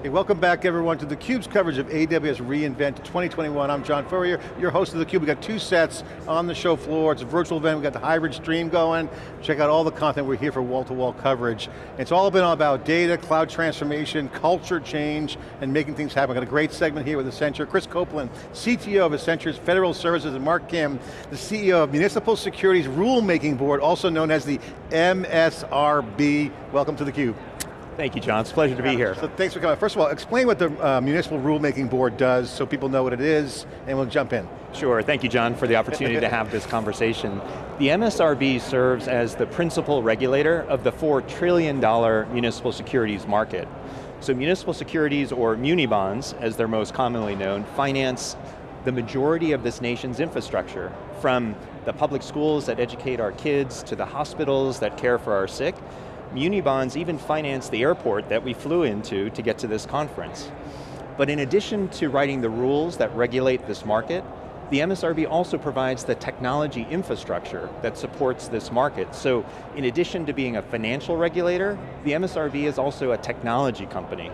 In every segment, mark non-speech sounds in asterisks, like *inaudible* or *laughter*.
Hey, welcome back everyone to theCUBE's coverage of AWS reInvent 2021. I'm John Furrier, your host of theCUBE. We've got two sets on the show floor. It's a virtual event, we've got the hybrid stream going. Check out all the content, we're here for wall-to-wall -wall coverage. It's all been all about data, cloud transformation, culture change, and making things happen. We've Got a great segment here with Accenture. Chris Copeland, CTO of Accenture's Federal Services, and Mark Kim, the CEO of Municipal Securities Rulemaking Board, also known as the MSRB. Welcome to theCUBE. Thank you, John. It's a pleasure to be here. So thanks for coming. First of all, explain what the uh, Municipal Rulemaking Board does so people know what it is, and we'll jump in. Sure, thank you, John, for the opportunity to have this conversation. The MSRB serves as the principal regulator of the $4 trillion municipal securities market. So municipal securities, or muni bonds, as they're most commonly known, finance the majority of this nation's infrastructure, from the public schools that educate our kids, to the hospitals that care for our sick, Muni bonds even financed the airport that we flew into to get to this conference. But in addition to writing the rules that regulate this market, the MSRB also provides the technology infrastructure that supports this market. So in addition to being a financial regulator, the MSRB is also a technology company.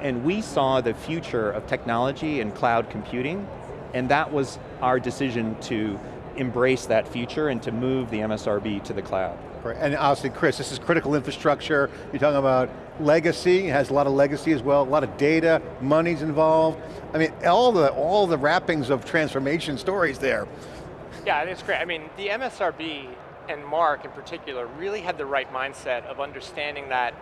And we saw the future of technology and cloud computing, and that was our decision to embrace that future and to move the MSRB to the cloud. And obviously, Chris, this is critical infrastructure. You're talking about legacy, it has a lot of legacy as well, a lot of data, money's involved. I mean, all the, all the wrappings of transformation stories there. Yeah, it's great. I mean, the MSRB and Mark in particular really had the right mindset of understanding that,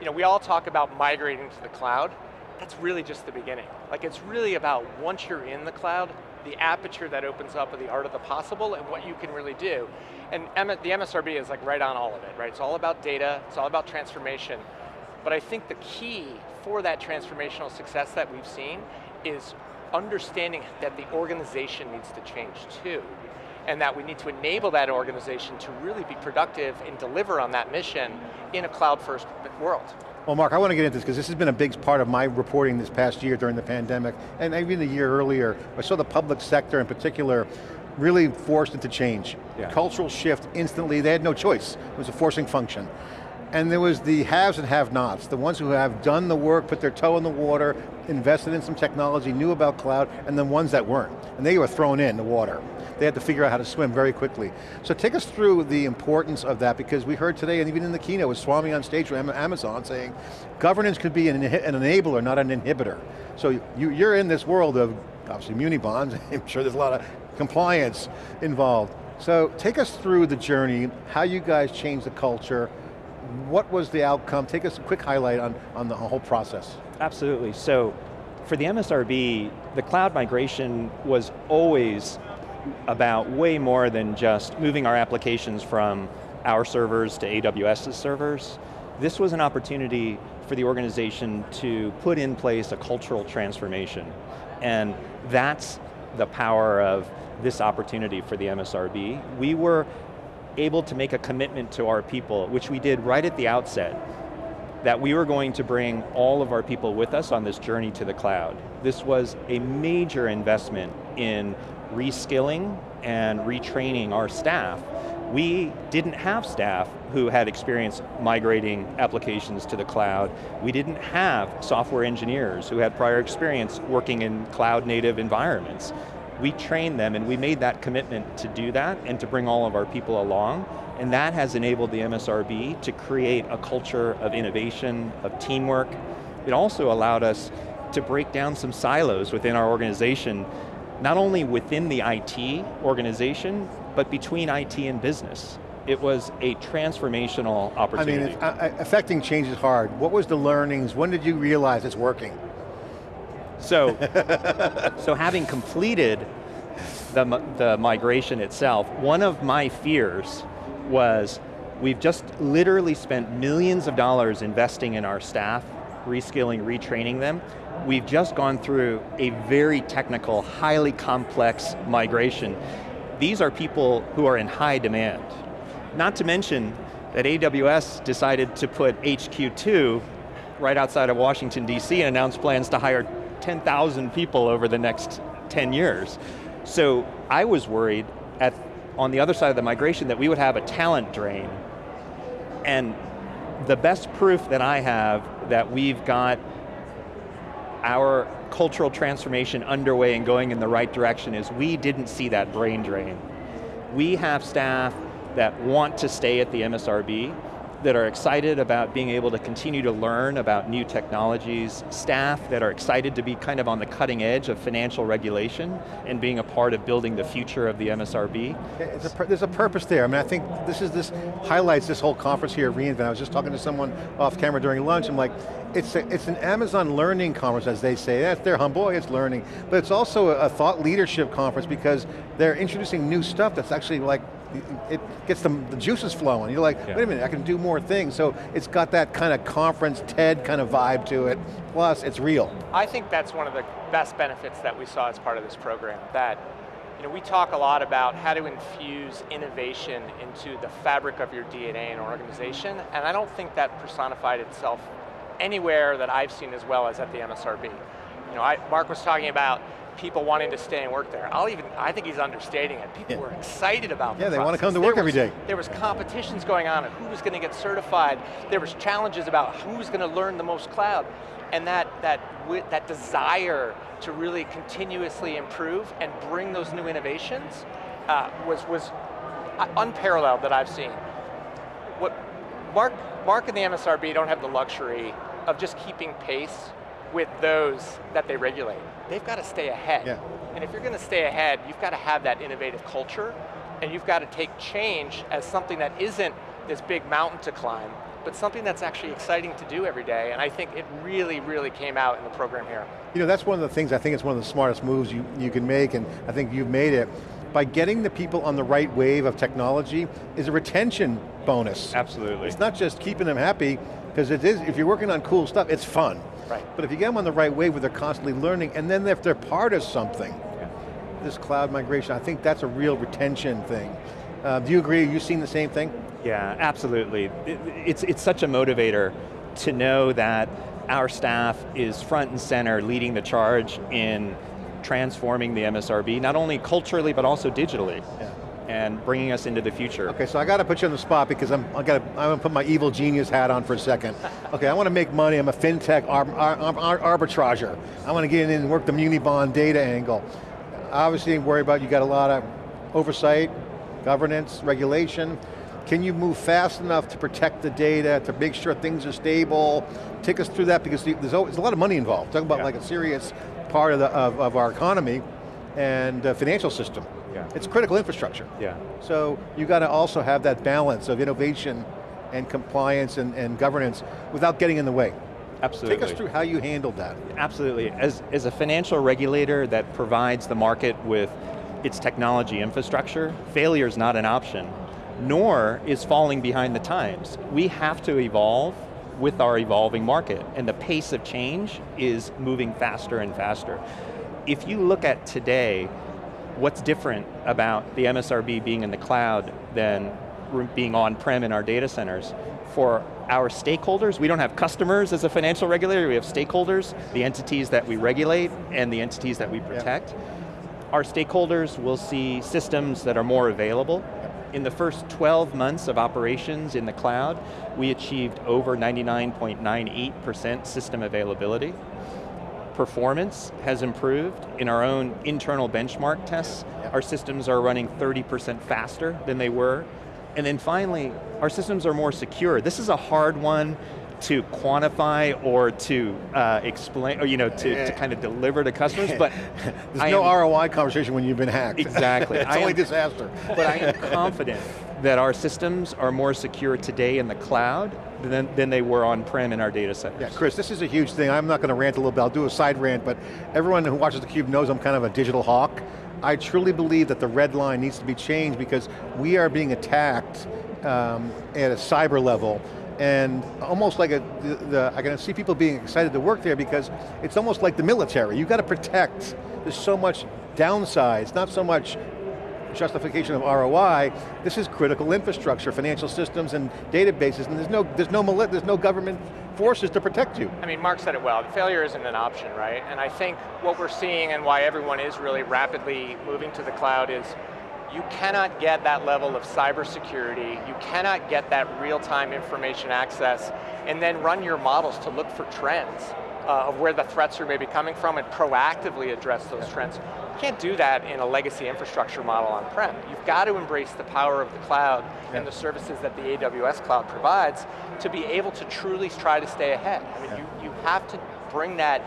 you know, we all talk about migrating to the cloud, that's really just the beginning. Like it's really about once you're in the cloud, the aperture that opens up of the art of the possible and what you can really do. And the MSRB is like right on all of it, right? It's all about data, it's all about transformation. But I think the key for that transformational success that we've seen is understanding that the organization needs to change too. And that we need to enable that organization to really be productive and deliver on that mission in a cloud first world. Well Mark, I want to get into this because this has been a big part of my reporting this past year during the pandemic, and even the year earlier. I saw the public sector in particular really forced into change. Yeah. Cultural shift instantly, they had no choice. It was a forcing function. And there was the haves and have-nots, the ones who have done the work, put their toe in the water, invested in some technology, knew about cloud, and the ones that weren't. And they were thrown in the water they had to figure out how to swim very quickly. So take us through the importance of that because we heard today, and even in the keynote, with Swami on stage from Amazon saying, governance could be an, an enabler, not an inhibitor. So you, you're in this world of, obviously, muni bonds, *laughs* I'm sure there's a lot of compliance involved. So take us through the journey, how you guys changed the culture, what was the outcome? Take us a quick highlight on, on the whole process. Absolutely, so for the MSRB, the cloud migration was always about way more than just moving our applications from our servers to AWS's servers. This was an opportunity for the organization to put in place a cultural transformation. And that's the power of this opportunity for the MSRB. We were able to make a commitment to our people, which we did right at the outset, that we were going to bring all of our people with us on this journey to the cloud. This was a major investment in reskilling and retraining our staff. We didn't have staff who had experience migrating applications to the cloud. We didn't have software engineers who had prior experience working in cloud native environments. We trained them and we made that commitment to do that and to bring all of our people along. And that has enabled the MSRB to create a culture of innovation, of teamwork. It also allowed us to break down some silos within our organization not only within the IT organization, but between IT and business. It was a transformational opportunity. I mean, uh, affecting change is hard. What was the learnings? When did you realize it's working? So, *laughs* so having completed the, the migration itself, one of my fears was we've just literally spent millions of dollars investing in our staff, reskilling, retraining them, we've just gone through a very technical, highly complex migration. These are people who are in high demand. Not to mention that AWS decided to put HQ2 right outside of Washington, D.C. and announced plans to hire 10,000 people over the next 10 years. So I was worried at, on the other side of the migration that we would have a talent drain. And the best proof that I have that we've got our cultural transformation underway and going in the right direction is we didn't see that brain drain. We have staff that want to stay at the MSRB, that are excited about being able to continue to learn about new technologies, staff that are excited to be kind of on the cutting edge of financial regulation and being a part of building the future of the MSRB. A, there's a purpose there. I mean, I think this is this highlights this whole conference here at reInvent. I was just talking to someone off camera during lunch, I'm like, it's, a, it's an Amazon learning conference, as they say. That's their humble, it's learning. But it's also a, a thought leadership conference because they're introducing new stuff that's actually like it gets the, the juices flowing. You're like, yeah. wait a minute, I can do more things. So it's got that kind of conference TED kind of vibe to it, plus it's real. I think that's one of the best benefits that we saw as part of this program, that you know, we talk a lot about how to infuse innovation into the fabric of your DNA and organization, and I don't think that personified itself anywhere that I've seen as well as at the MSRB. You know, I, Mark was talking about people wanting to stay and work there. I'll even, I think he's understating it. People yeah. were excited about Yeah, the they want to come to work was, every day. There was competitions going on of who was going to get certified. There was challenges about who's going to learn the most cloud. And that, that, that desire to really continuously improve and bring those new innovations uh, was, was unparalleled that I've seen. What Mark, Mark and the MSRB don't have the luxury of just keeping pace with those that they regulate. They've got to stay ahead. Yeah. And if you're going to stay ahead, you've got to have that innovative culture, and you've got to take change as something that isn't this big mountain to climb, but something that's actually exciting to do every day, and I think it really, really came out in the program here. You know, that's one of the things, I think it's one of the smartest moves you, you can make, and I think you've made it. By getting the people on the right wave of technology is a retention bonus. Absolutely. It's not just keeping them happy, because it is, if you're working on cool stuff, it's fun. Right. But if you get them on the right way where they're constantly learning, and then if they're part of something, yeah. this cloud migration, I think that's a real retention thing. Uh, do you agree, you've seen the same thing? Yeah, absolutely. It, it's, it's such a motivator to know that our staff is front and center leading the charge in transforming the MSRB, not only culturally, but also digitally. Yeah and bringing us into the future. Okay, so I got to put you on the spot because I'm, I got to, I'm going to put my evil genius hat on for a second. Okay, I want to make money, I'm a fintech ar ar ar arbitrager. I want to get in and work the muni bond data angle. Obviously, worry about, you got a lot of oversight, governance, regulation. Can you move fast enough to protect the data, to make sure things are stable? Take us through that because there's, always, a lot of money involved. Talking about yeah. like a serious part of, the, of, of our economy and uh, financial system. Yeah. It's critical infrastructure. Yeah. So you got to also have that balance of innovation and compliance and, and governance without getting in the way. Absolutely. Take us through how you handled that. Absolutely. As, as a financial regulator that provides the market with its technology infrastructure, failure is not an option, nor is falling behind the times. We have to evolve with our evolving market, and the pace of change is moving faster and faster. If you look at today, what's different about the MSRB being in the cloud than being on-prem in our data centers? For our stakeholders, we don't have customers as a financial regulator, we have stakeholders, the entities that we regulate and the entities that we protect. Our stakeholders will see systems that are more available. In the first 12 months of operations in the cloud, we achieved over 99.98% system availability performance has improved in our own internal benchmark tests. Our systems are running 30% faster than they were. And then finally, our systems are more secure. This is a hard one to quantify or to uh, explain, or you know, to, to kind of deliver to customers, but *laughs* There's I no am, ROI conversation when you've been hacked. Exactly. *laughs* it's I only am, disaster. But I am confident that our systems are more secure today in the cloud than, than they were on-prem in our data centers. Yeah, Chris, this is a huge thing. I'm not going to rant a little bit, I'll do a side rant, but everyone who watches theCUBE knows I'm kind of a digital hawk. I truly believe that the red line needs to be changed because we are being attacked um, at a cyber level and almost like a, the, the, I can see people being excited to work there because it's almost like the military. You've got to protect, there's so much downsides, not so much justification of ROI, this is critical infrastructure, financial systems and databases, and there's no, there's no, there's no government forces to protect you. I mean, Mark said it well, failure isn't an option, right? And I think what we're seeing and why everyone is really rapidly moving to the cloud is you cannot get that level of cybersecurity, you cannot get that real-time information access, and then run your models to look for trends uh, of where the threats are maybe coming from and proactively address those trends. You can't do that in a legacy infrastructure model on-prem. You've got to embrace the power of the cloud yeah. and the services that the AWS cloud provides to be able to truly try to stay ahead. I mean, yeah. you, you have to bring that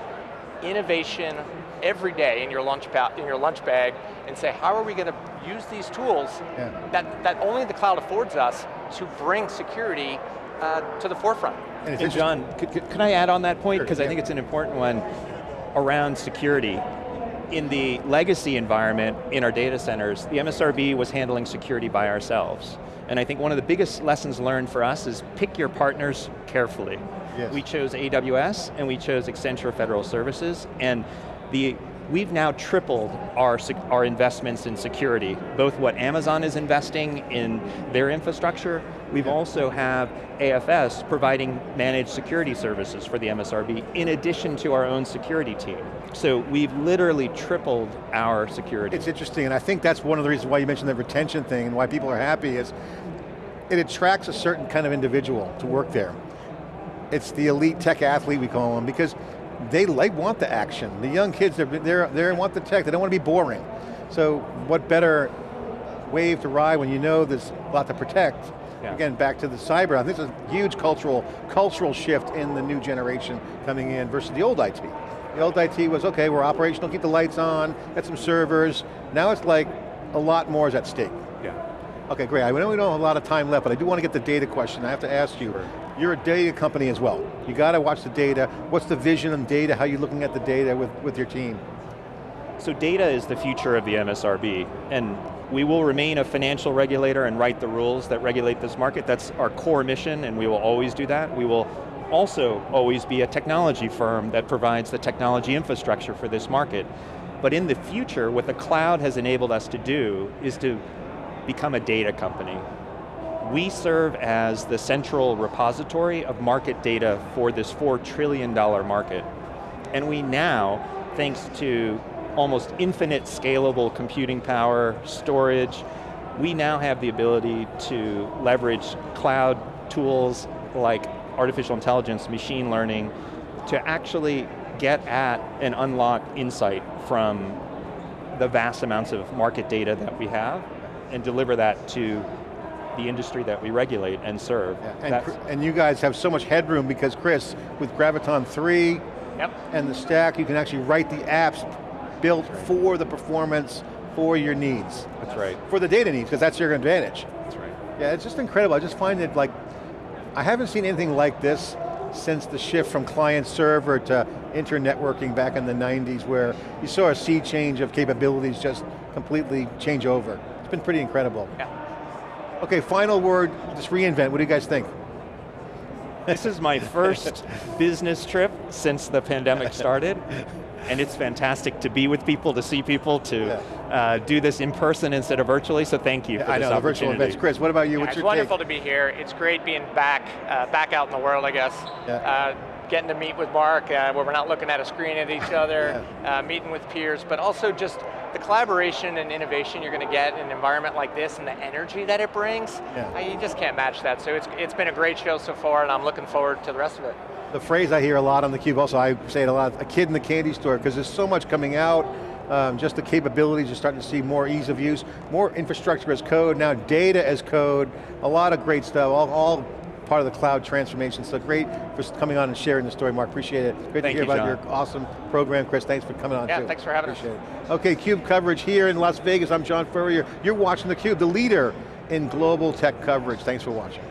innovation every day in your lunch, in your lunch bag and say, how are we going to use these tools yeah. that, that only the cloud affords us to bring security uh, to the forefront. And, and John, could, could, can I add on that point? Because sure, yeah. I think it's an important one around security. In the legacy environment in our data centers, the MSRB was handling security by ourselves. And I think one of the biggest lessons learned for us is pick your partners carefully. Yes. We chose AWS and we chose Accenture Federal Services and the we've now tripled our, our investments in security, both what Amazon is investing in their infrastructure, we've also have AFS providing managed security services for the MSRB in addition to our own security team. So we've literally tripled our security. It's interesting, and I think that's one of the reasons why you mentioned the retention thing and why people are happy is it attracts a certain kind of individual to work there. It's the elite tech athlete, we call them, because they, like, want the action. The young kids, they're, they're, they want the tech, they don't want to be boring. So what better wave to ride when you know there's a lot to protect. Yeah. Again, back to the cyber, I think it's a huge cultural, cultural shift in the new generation coming in versus the old IT. The old IT was, okay, we're operational, keep the lights on, got some servers. Now it's like, a lot more is at stake. Yeah. Okay, great. I know we don't have a lot of time left, but I do want to get the data question. I have to ask you. Sure. You're a data company as well. You got to watch the data. What's the vision and data? How are you looking at the data with, with your team? So data is the future of the MSRB, and we will remain a financial regulator and write the rules that regulate this market. That's our core mission, and we will always do that. We will also always be a technology firm that provides the technology infrastructure for this market. But in the future, what the cloud has enabled us to do is to become a data company. We serve as the central repository of market data for this $4 trillion market. And we now, thanks to almost infinite scalable computing power, storage, we now have the ability to leverage cloud tools like artificial intelligence, machine learning, to actually get at and unlock insight from the vast amounts of market data that we have and deliver that to the industry that we regulate and serve. Yeah. And, and, you guys have so much headroom because Chris, with Graviton 3 yep. and the stack, you can actually write the apps built for the performance, for your needs. That's right. For the data needs, because that's your advantage. That's right. Yeah, it's just incredible. I just find it like, I haven't seen anything like this since the shift from client server to internetworking back in the 90s where you saw a sea change of capabilities just completely change over. It's been pretty incredible. Yeah. Okay, final word, just reInvent. What do you guys think? This is my first *laughs* business trip since the pandemic started. *laughs* and it's fantastic to be with people, to see people, to yeah. uh, do this in person instead of virtually, so thank you yeah, for I know, the virtual events. Chris, what about you? Yeah, What's it's wonderful take? to be here. It's great being back, uh, back out in the world, I guess. Yeah. Uh, getting to meet with Mark, uh, where we're not looking at a screen at each *laughs* other, yeah. uh, meeting with peers, but also just the collaboration and innovation you're going to get in an environment like this and the energy that it brings, yeah. you just can't match that. So it's, it's been a great show so far and I'm looking forward to the rest of it. The phrase I hear a lot on theCUBE, also I say it a lot, a kid in the candy store, because there's so much coming out, um, just the capabilities, you're starting to see more ease of use, more infrastructure as code, now data as code, a lot of great stuff, all, all part of the cloud transformation. So great for coming on and sharing the story, Mark. Appreciate it. Great Thank to hear you, about John. your awesome program, Chris. Thanks for coming on yeah, too. thanks for having Appreciate us. It. Okay, CUBE coverage here in Las Vegas. I'm John Furrier. You're watching theCUBE, the leader in global tech coverage. Thanks for watching.